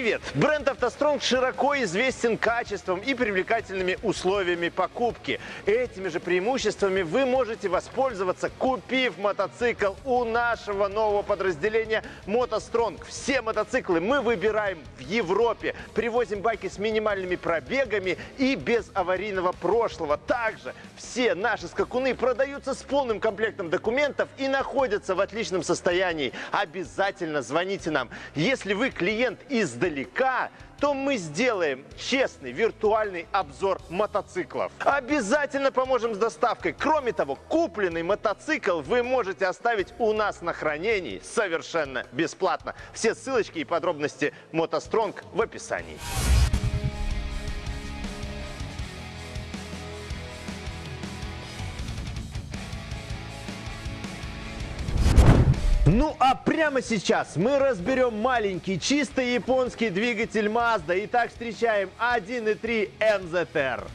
Привет! Бренд «АвтоСтронг» широко известен качеством и привлекательными условиями покупки. Этими же преимуществами вы можете воспользоваться, купив мотоцикл у нашего нового подразделения «МотоСтронг». Все мотоциклы мы выбираем в Европе, привозим байки с минимальными пробегами и без аварийного прошлого. Также все наши скакуны продаются с полным комплектом документов и находятся в отличном состоянии. Обязательно звоните нам. Если вы клиент издалека, то мы сделаем честный виртуальный обзор мотоциклов. Обязательно поможем с доставкой. Кроме того, купленный мотоцикл вы можете оставить у нас на хранении совершенно бесплатно. Все ссылочки и подробности мотостронг в описании. Ну а прямо сейчас мы разберем маленький чисто японский двигатель Mazda. Итак, встречаем 1.3 MZR.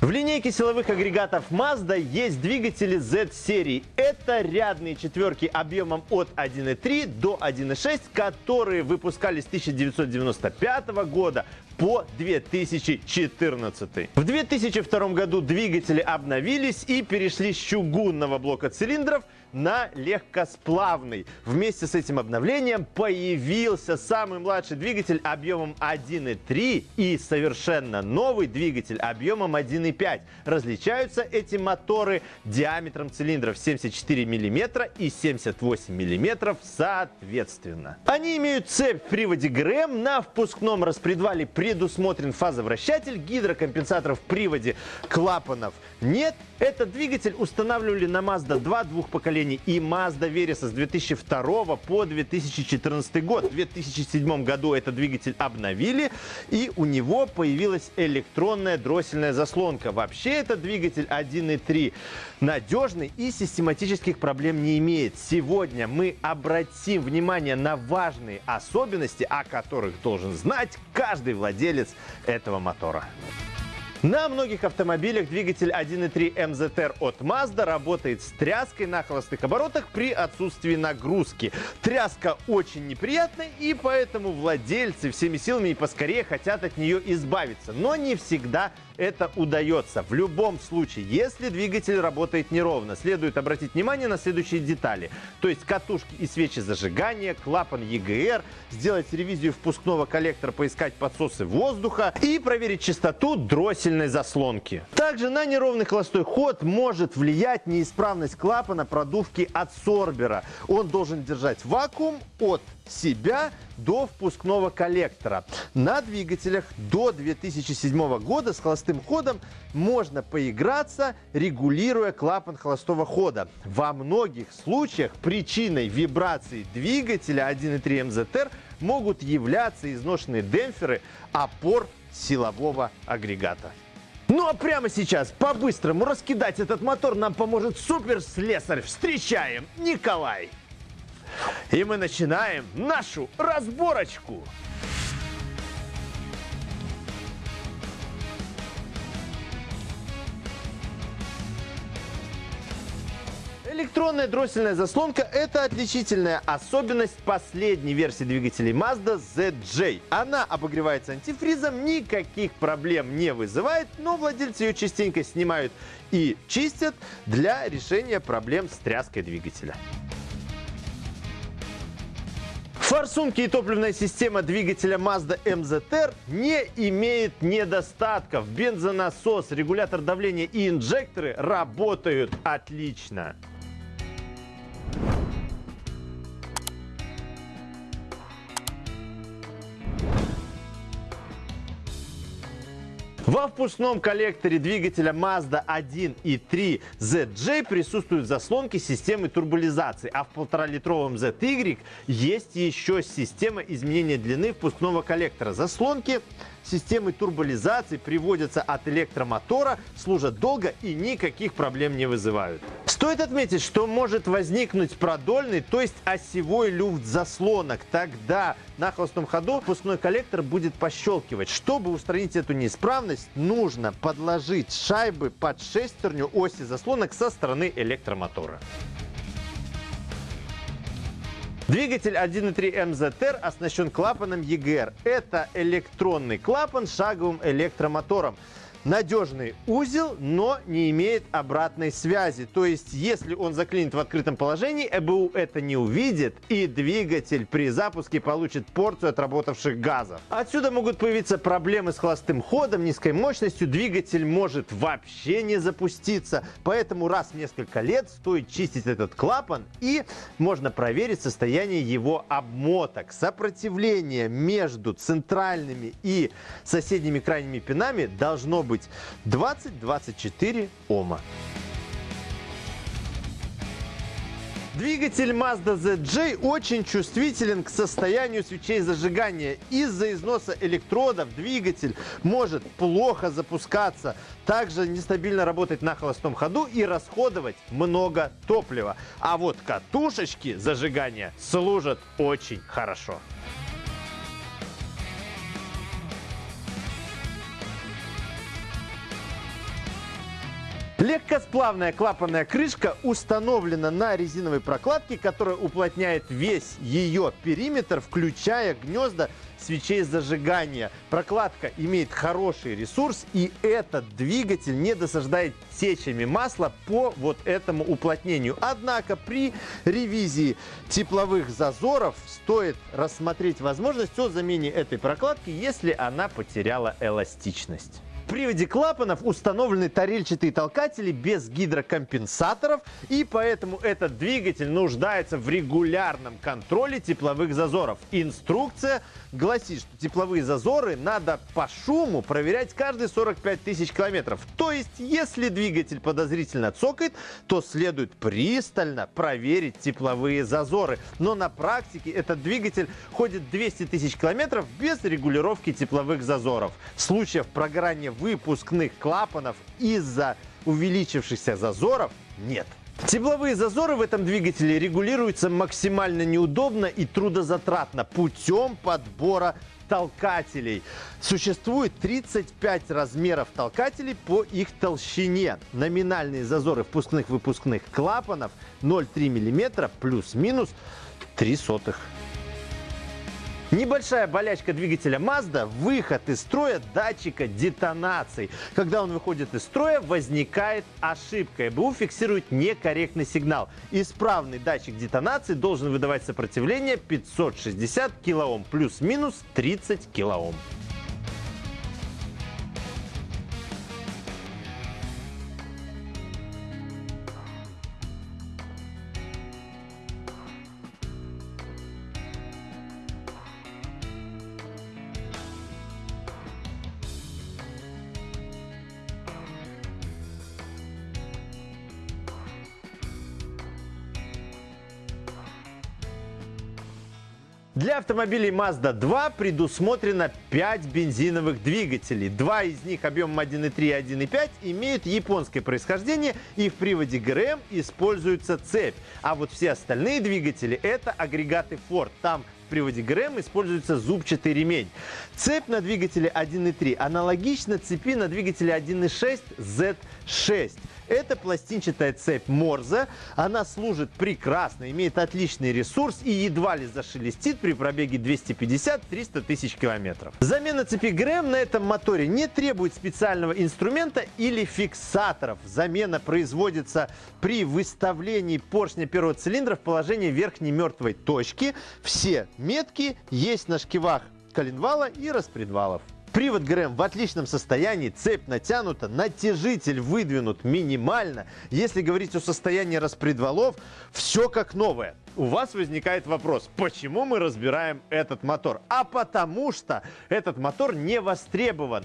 В линейке силовых агрегатов Mazda есть двигатели Z-серии. Это рядные четверки объемом от 1.3 до 1.6, которые выпускались с 1995 года по 2014. В 2002 году двигатели обновились и перешли с чугунного блока цилиндров на легкосплавный. Вместе с этим обновлением появился самый младший двигатель объемом 1.3 и совершенно новый двигатель объемом 1.5. Различаются эти моторы диаметром цилиндров 74 мм и 78 мм соответственно. Они имеют цепь в приводе ГРМ, на впускном распредвале предусмотрен фазовращатель, гидрокомпенсаторов в приводе клапанов нет. Этот двигатель устанавливали на Mazda 2 двух поколений и Mazda Versa с 2002 по 2014 год. В 2007 году этот двигатель обновили и у него появилась электронная дроссельная заслонка. Вообще этот двигатель 1.3 надежный и систематических проблем не имеет. Сегодня мы обратим внимание на важные особенности, о которых должен знать каждый владелец этого мотора. На многих автомобилях двигатель 1.3 MZR от Mazda работает с тряской на холостых оборотах при отсутствии нагрузки. Тряска очень неприятная и поэтому владельцы всеми силами и поскорее хотят от нее избавиться. Но не всегда это удается. В любом случае, если двигатель работает неровно, следует обратить внимание на следующие детали. То есть катушки и свечи зажигания, клапан EGR, сделать ревизию впускного коллектора, поискать подсосы воздуха и проверить частоту дроссельной заслонки. Также на неровный холостой ход может влиять неисправность клапана продувки адсорбера. Он должен держать вакуум от себя до впускного коллектора. На двигателях до 2007 года с холостым ходом можно поиграться, регулируя клапан холостого хода. Во многих случаях причиной вибрации двигателя 1.3 MZR могут являться изношенные демпферы опор силового агрегата. Ну а прямо сейчас по-быстрому раскидать этот мотор нам поможет суперслесарь. Встречаем Николай! И мы начинаем нашу разборочку. Электронная дроссельная заслонка – это отличительная особенность последней версии двигателей Mazda ZJ. Она обогревается антифризом, никаких проблем не вызывает, но владельцы ее частенько снимают и чистят для решения проблем с тряской двигателя. Форсунки и топливная система двигателя Mazda MZR не имеет недостатков. Бензонасос, регулятор давления и инжекторы работают отлично. Во впускном коллекторе двигателя Mazda 1 и 3 ZJ присутствуют заслонки системы турболизации, а в полуторалитровом ZY есть еще система изменения длины впускного коллектора. Заслонки системы турболизации приводятся от электромотора, служат долго и никаких проблем не вызывают. Стоит отметить, что может возникнуть продольный, то есть осевой люфт заслонок. Тогда на холостом ходу впускной коллектор будет пощелкивать. Чтобы устранить эту неисправность, нужно подложить шайбы под шестерню оси заслонок со стороны электромотора. Двигатель 1.3 MZR оснащен клапаном EGR. Это электронный клапан с шаговым электромотором надежный узел, но не имеет обратной связи. То есть, если он заклинит в открытом положении, ЭБУ это не увидит, и двигатель при запуске получит порцию отработавших газов. Отсюда могут появиться проблемы с холостым ходом, низкой мощностью, двигатель может вообще не запуститься. Поэтому раз в несколько лет стоит чистить этот клапан, и можно проверить состояние его обмоток. Сопротивление между центральными и соседними крайними пинами должно быть быть 20-24 Ома. Двигатель Mazda ZJ очень чувствителен к состоянию свечей зажигания. Из-за износа электродов двигатель может плохо запускаться, также нестабильно работать на холостом ходу и расходовать много топлива. А вот катушечки зажигания служат очень хорошо. Легкосплавная клапанная крышка установлена на резиновой прокладке, которая уплотняет весь ее периметр, включая гнезда свечей зажигания. Прокладка имеет хороший ресурс, и этот двигатель не досаждает течами масла по вот этому уплотнению. Однако при ревизии тепловых зазоров стоит рассмотреть возможность о замене этой прокладки, если она потеряла эластичность. Приводе клапанов установлены тарельчатые толкатели без гидрокомпенсаторов, и поэтому этот двигатель нуждается в регулярном контроле тепловых зазоров. Инструкция гласит, что тепловые зазоры надо по шуму проверять каждые 45 тысяч километров. То есть, если двигатель подозрительно цокает, то следует пристально проверить тепловые зазоры. Но на практике этот двигатель ходит 200 тысяч километров без регулировки тепловых зазоров. Случаев прогорания выпускных клапанов из-за увеличившихся зазоров нет. Тепловые зазоры в этом двигателе регулируются максимально неудобно и трудозатратно путем подбора толкателей. Существует 35 размеров толкателей по их толщине. Номинальные зазоры впускных-выпускных клапанов 0,3 мм плюс-минус 3 сотых. Небольшая болячка двигателя Mazda – выход из строя датчика детонаций. Когда он выходит из строя, возникает ошибка. ЭБУ фиксирует некорректный сигнал. Исправный датчик детонации должен выдавать сопротивление 560 кОм плюс-минус 30 кОм. Для автомобилей Mazda 2 предусмотрено 5 бензиновых двигателей. Два из них объемом 1.3 и 1.5 имеют японское происхождение и в приводе ГРМ используется цепь. А вот все остальные двигатели это агрегаты Ford. Там приводе ГРМ используется зубчатый ремень. Цепь на двигателе 1.3 аналогична цепи на двигателе 1.6 Z6. Это пластинчатая цепь Морзе. Она служит прекрасно, имеет отличный ресурс и едва ли зашелестит при пробеге 250-300 тысяч километров. Замена цепи ГРМ на этом моторе не требует специального инструмента или фиксаторов. Замена производится при выставлении поршня первого цилиндра в положение верхней мертвой точки. Все метки есть на шкивах коленвала и распредвалов. Привод ГРМ в отличном состоянии, цепь натянута, натяжитель выдвинут минимально. Если говорить о состоянии распредвалов, все как новое. У вас возникает вопрос, почему мы разбираем этот мотор? А потому что этот мотор не востребован.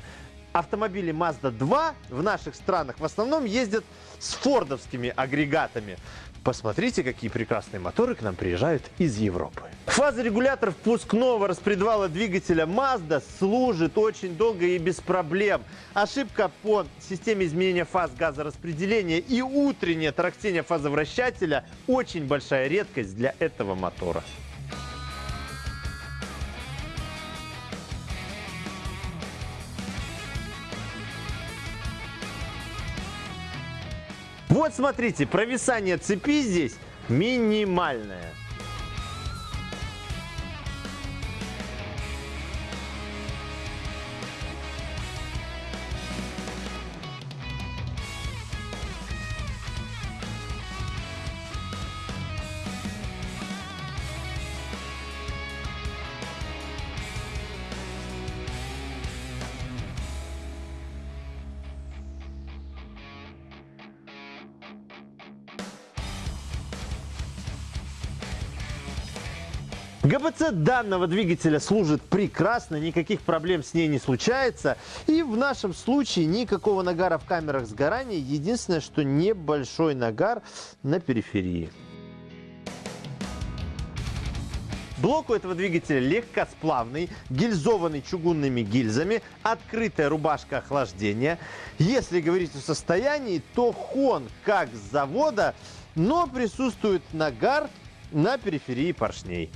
Автомобили Mazda 2 в наших странах в основном ездят с фордовскими агрегатами. Посмотрите, какие прекрасные моторы к нам приезжают из Европы. Фазорегулятор впускного распредвала двигателя Mazda служит очень долго и без проблем. Ошибка по системе изменения фаз газораспределения и утреннее тарахтение фазовращателя – очень большая редкость для этого мотора. Вот смотрите, провисание цепи здесь минимальное. ГБЦ данного двигателя служит прекрасно, никаких проблем с ней не случается. И в нашем случае никакого нагара в камерах сгорания. Единственное, что небольшой нагар на периферии. Блок у этого двигателя легкосплавный, гильзованный чугунными гильзами, открытая рубашка охлаждения. Если говорить о состоянии, то хон как с завода, но присутствует нагар на периферии поршней.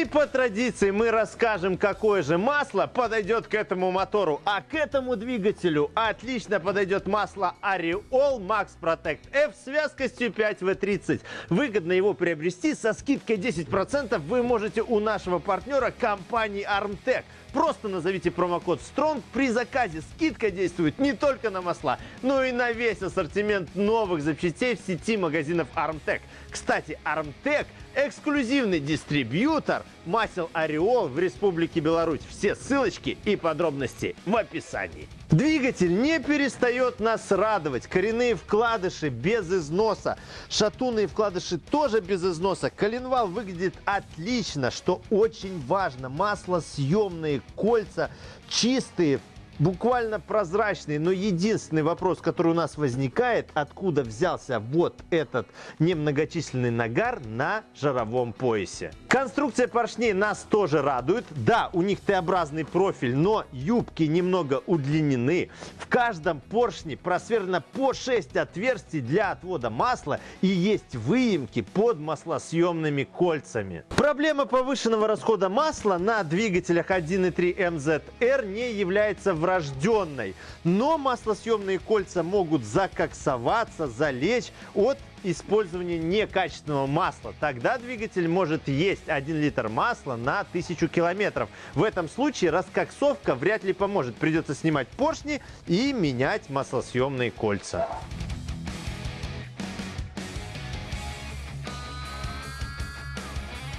И по традиции мы расскажем, какое же масло подойдет к этому мотору. А к этому двигателю отлично подойдет масло Ariol Max Protect F с вязкостью 5W30. Выгодно его приобрести со скидкой 10% вы можете у нашего партнера компании Armtech. Просто назовите промокод STRONG. При заказе скидка действует не только на масла, но и на весь ассортимент новых запчастей в сети магазинов Armtech. Кстати, Armtech эксклюзивный дистрибьютор масел Ореол в Республике Беларусь. Все ссылочки и подробности в описании. Двигатель не перестает нас радовать. Коренные вкладыши без износа. Шатунные вкладыши тоже без износа. Коленвал выглядит отлично, что очень важно. Маслосъемные кольца чистые, буквально прозрачный, но единственный вопрос, который у нас возникает, откуда взялся вот этот немногочисленный нагар на жаровом поясе. Конструкция поршней нас тоже радует. Да, у них Т-образный профиль, но юбки немного удлинены. В каждом поршне просверлено по 6 отверстий для отвода масла и есть выемки под маслосъемными кольцами. Проблема повышенного расхода масла на двигателях 1.3 MZR не является врожденной. Но маслосъемные кольца могут закоксоваться, залечь от использования некачественного масла. Тогда двигатель может есть 1 литр масла на 1000 километров. В этом случае раскоксовка вряд ли поможет. Придется снимать поршни и менять маслосъемные кольца.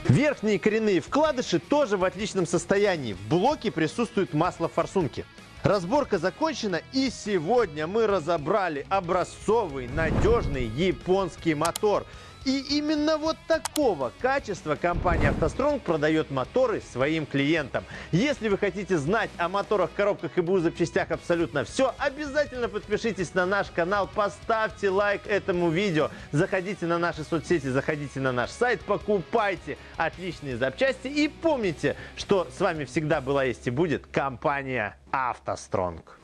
Верхние коренные вкладыши тоже в отличном состоянии. В блоке присутствует масло форсунки. Разборка закончена и сегодня мы разобрали образцовый, надежный японский мотор. И именно вот такого качества компания «АвтоСтронг» продает моторы своим клиентам. Если вы хотите знать о моторах, коробках и БУ запчастях абсолютно все, обязательно подпишитесь на наш канал, поставьте лайк этому видео, заходите на наши соцсети, заходите на наш сайт, покупайте отличные запчасти и помните, что с вами всегда была есть и будет компания «АвтоСтронг».